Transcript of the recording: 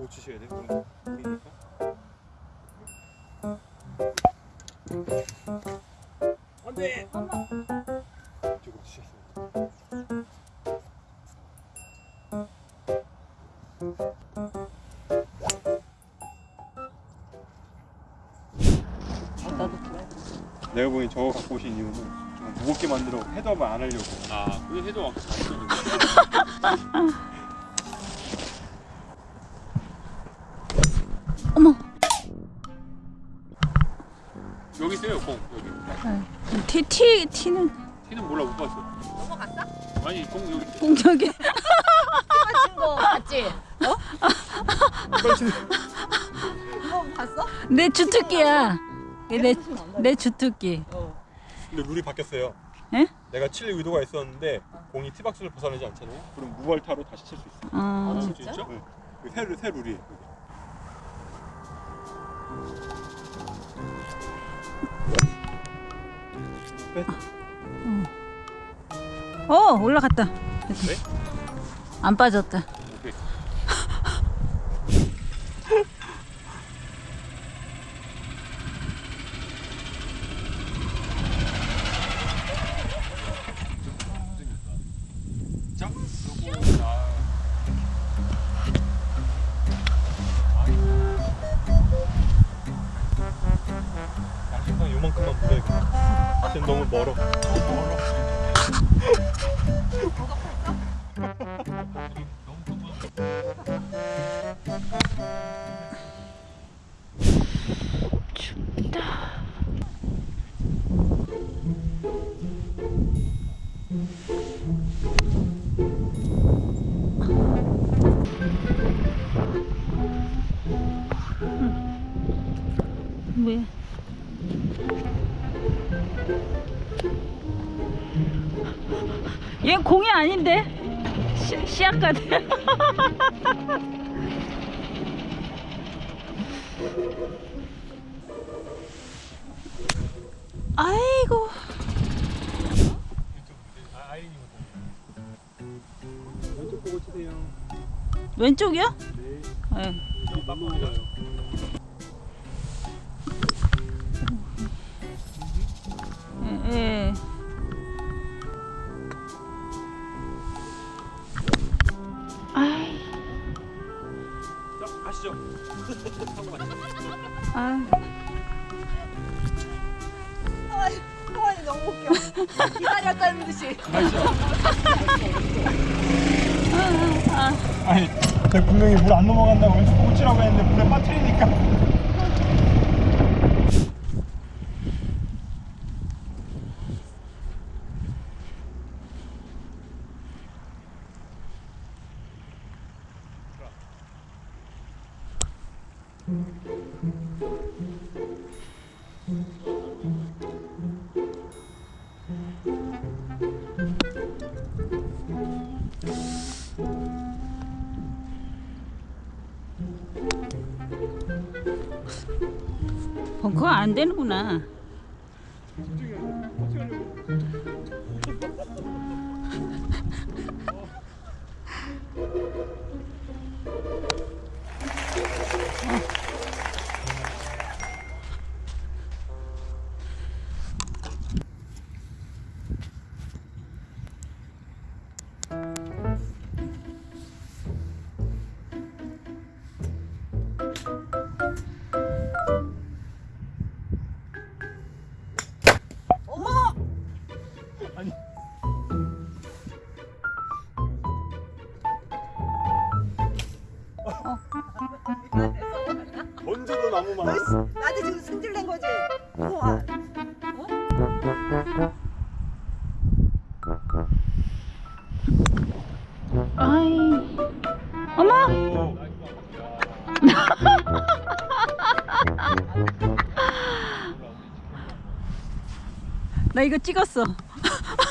놓치셔야 돼요. 그럼 그러니까. 안돼. 이쪽으로 치셨습니다. 내가 보기 저거 갖고 오신 이유는 좀 무겁게 만들어 헤드업을 안 하려고. 아 그게 해도 아까 봤었는 여기 있어요 공 여기 티, 티, 티는 티는 몰라 못 봤어 넘어갔어? 아니 공 여기 있대. 공격이 맞힌 거 봤지? 치세요. 이거 봤어? 내 주특기야 내, 내 주특기 근데 룰이 바뀌었어요. 에? 내가 칠 의도가 있었는데 공이 티박스를 벗어나지 않잖아요. 그럼 무발타로 다시 칠 수 있어요. 어, 아, 진짜? 진짜? 네. 그 새, 새 룰이 네? 어 올라갔다 네? 안 빠졌다 지금 너무 멀어. 뭐야 얘 공이 아닌데 시, 시약 같아 아이고 왼쪽 보고 치세요. 왼쪽이요? 네. 네. 아, 아니 너무 웃겨. 기다렸다는 듯이. 아니, 분명히 물 안 넘어간다고 보고 치라고 했는데 물에 빠뜨리니까. 벙커 안 되는구나. 어 던져도 나무만. 나도 지금 승질 낸 거지. 우와. 아이, 어머! 나 이거 찍었어.